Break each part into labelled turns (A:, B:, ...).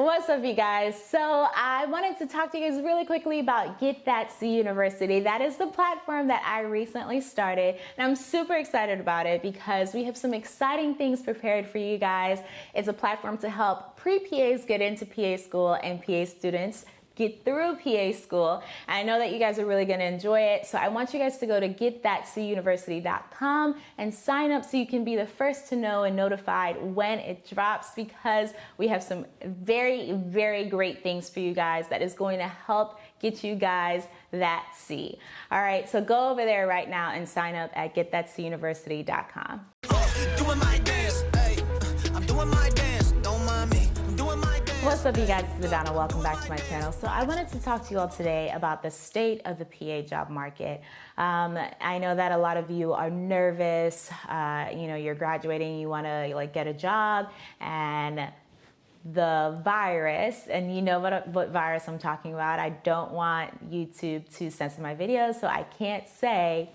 A: What's up, you guys? So, I wanted to talk to you guys really quickly about Get That C University. That is the platform that I recently started, and I'm super excited about it because we have some exciting things prepared for you guys. It's a platform to help pre PAs get into PA school and PA students get through PA school. I know that you guys are really gonna enjoy it. So I want you guys to go to getthatcuniversity.com and sign up so you can be the first to know and notified when it drops because we have some very, very great things for you guys that is going to help get you guys that C. All right, so go over there right now and sign up at getthatcuniversity.com. What's up you guys, it's Madonna, welcome back to my channel. So I wanted to talk to you all today about the state of the PA job market. Um, I know that a lot of you are nervous, uh, you know, you're graduating, you wanna like get a job and the virus, and you know what, what virus I'm talking about. I don't want YouTube to censor my videos, so I can't say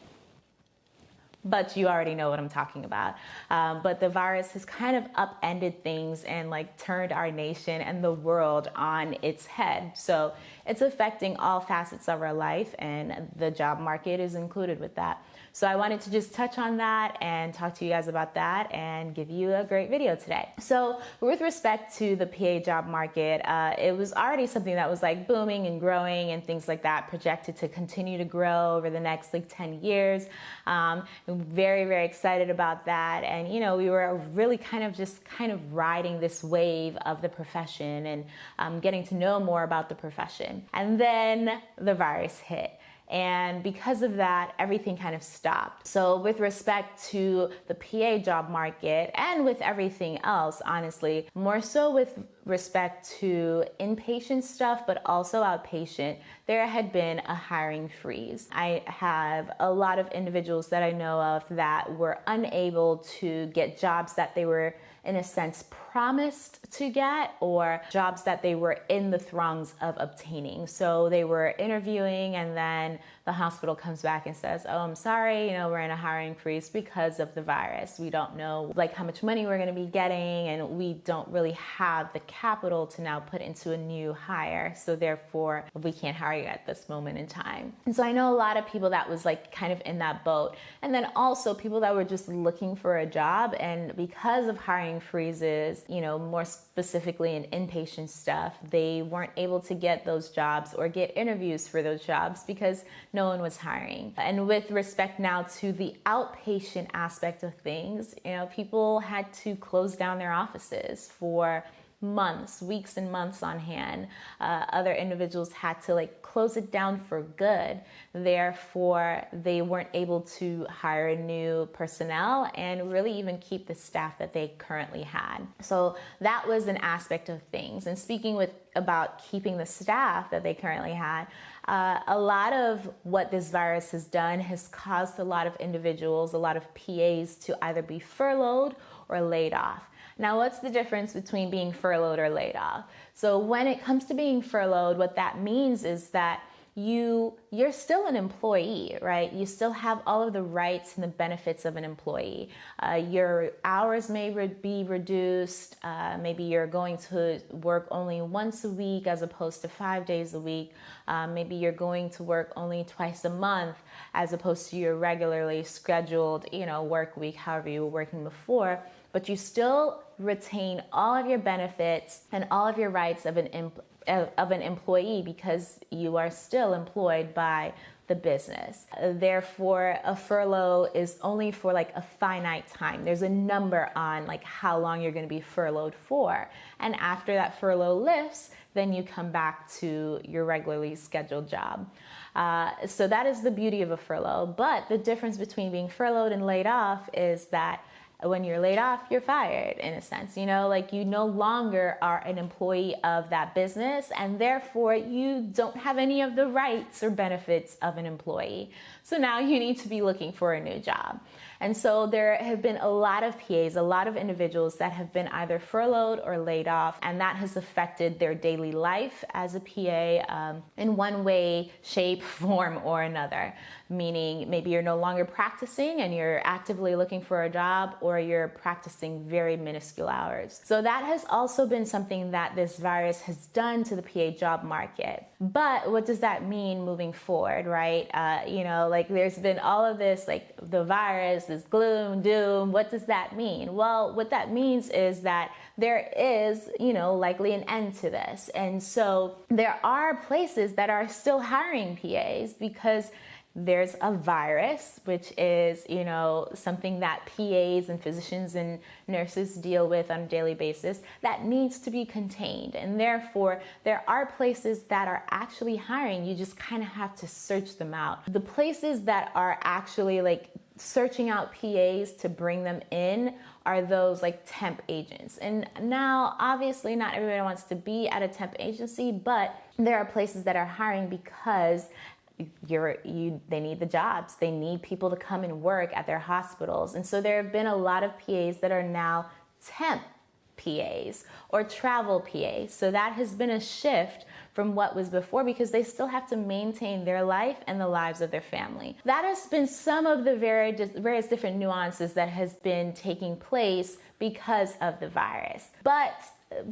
A: but you already know what I'm talking about. Um, but the virus has kind of upended things and like turned our nation and the world on its head. So it's affecting all facets of our life, and the job market is included with that. So I wanted to just touch on that and talk to you guys about that and give you a great video today. So with respect to the PA job market, uh, it was already something that was like booming and growing and things like that, projected to continue to grow over the next like 10 years. Um, very, very excited about that. And, you know, we were really kind of just kind of riding this wave of the profession and um, getting to know more about the profession. And then the virus hit. And because of that, everything kind of stopped. So, with respect to the PA job market and with everything else, honestly, more so with respect to inpatient stuff, but also outpatient, there had been a hiring freeze. I have a lot of individuals that I know of that were unable to get jobs that they were in a sense promised to get or jobs that they were in the throngs of obtaining. So they were interviewing and then the hospital comes back and says, "Oh, I'm sorry, you know, we're in a hiring freeze because of the virus. We don't know like how much money we're going to be getting and we don't really have the capital to now put into a new hire. So therefore, we can't hire you at this moment in time." And so I know a lot of people that was like kind of in that boat. And then also people that were just looking for a job and because of hiring freezes, you know, more specifically in inpatient stuff, they weren't able to get those jobs or get interviews for those jobs because no one was hiring. And with respect now to the outpatient aspect of things, you know, people had to close down their offices for months, weeks and months on hand. Uh, other individuals had to like close it down for good. Therefore, they weren't able to hire new personnel and really even keep the staff that they currently had. So that was an aspect of things. And speaking with about keeping the staff that they currently had, uh, a lot of what this virus has done has caused a lot of individuals, a lot of PAs to either be furloughed or laid off. Now, what's the difference between being furloughed or laid off? So, when it comes to being furloughed, what that means is that you you're still an employee right? You still have all of the rights and the benefits of an employee. Uh, your hours may re- be reduced uh, maybe you're going to work only once a week as opposed to five days a week. Uh, maybe you're going to work only twice a month as opposed to your regularly scheduled you know work week however you were working before but you still retain all of your benefits and all of your rights of an of an employee because you are still employed by the business. Therefore, a furlough is only for like a finite time. There's a number on like how long you're going to be furloughed for. And after that furlough lifts, then you come back to your regularly scheduled job. Uh, so that is the beauty of a furlough. But the difference between being furloughed and laid off is that when you're laid off, you're fired in a sense. You know, like you no longer are an employee of that business, and therefore you don't have any of the rights or benefits of an employee. So now you need to be looking for a new job. And so there have been a lot of PAs, a lot of individuals that have been either furloughed or laid off, and that has affected their daily life as a PA um, in one way, shape, form, or another. Meaning maybe you're no longer practicing and you're actively looking for a job, or you're practicing very minuscule hours. So that has also been something that this virus has done to the PA job market. But what does that mean moving forward, right? Uh, you know, like there's been all of this, like the virus, this gloom, doom. What does that mean? Well, what that means is that there is, you know, likely an end to this. And so there are places that are still hiring PAs because there's a virus, which is, you know, something that PAs and physicians and nurses deal with on a daily basis that needs to be contained. And therefore, there are places that are actually hiring. You just kind of have to search them out. The places that are actually like searching out PAs to bring them in are those like temp agents. And now, obviously, not everybody wants to be at a temp agency, but there are places that are hiring because you're you they need the jobs. They need people to come and work at their hospitals. And so there have been a lot of PAs that are now temp PAs or travel PAs so that has been a shift from what was before because they still have to maintain their life and the lives of their family. That has been some of the various various different nuances that has been taking place because of the virus. But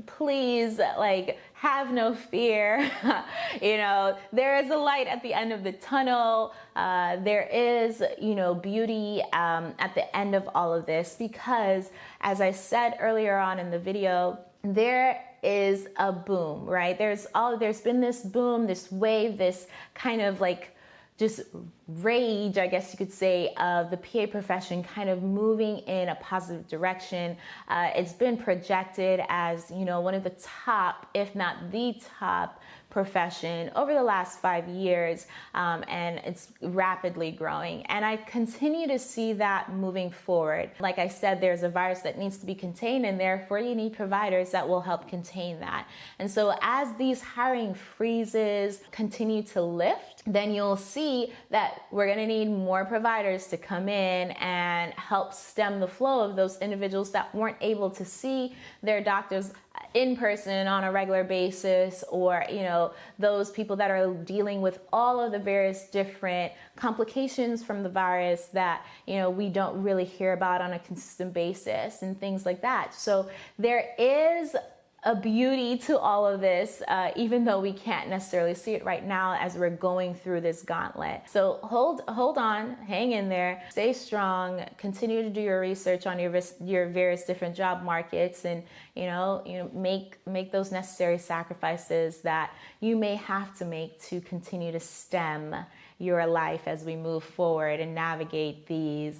A: please like have no fear. You know there is a light at the end of the tunnel. Uh, there is you know beauty um, at the end of all of this because as i said earlier on in the video there is a boom right? There's all there's been this boom this wave this kind of like just rage, I guess you could say, of the PA profession kind of moving in a positive direction. Uh, it's been projected as, you know, one of the top, if not the top, profession over the last five years, um, and it's rapidly growing. And I continue to see that moving forward. Like I said, there's a virus that needs to be contained, and therefore you need providers that will help contain that. And so as these hiring freezes continue to lift, then you'll see that we're going to need more providers to come in and help stem the flow of those individuals that weren't able to see their doctors in person on a regular basis or you know those people that are dealing with all of the various different complications from the virus that you know we don't really hear about on a consistent basis and things like that. So there is a beauty to all of this, uh, even though we can't necessarily see it right now as we're going through this gauntlet. So hold hold on, hang in there, stay strong, continue to do your research on your your various different job markets, and you know you know make make those necessary sacrifices that you may have to make to continue to stem your life as we move forward and navigate these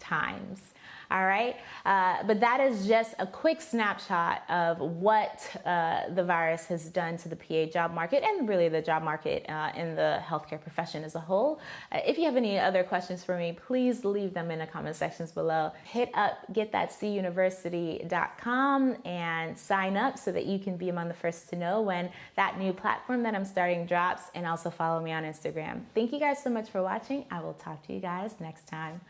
A: times all right? Uh, but that is just a quick snapshot of what uh, the virus has done to the PA job market and really the job market uh, in the healthcare profession as a whole. Uh, if you have any other questions for me, please leave them in the comment sections below. Hit up getthatcuniversity.com and sign up so that you can be among the first to know when that new platform that I'm starting drops and also follow me on Instagram. Thank you guys so much for watching. I will talk to you guys next time.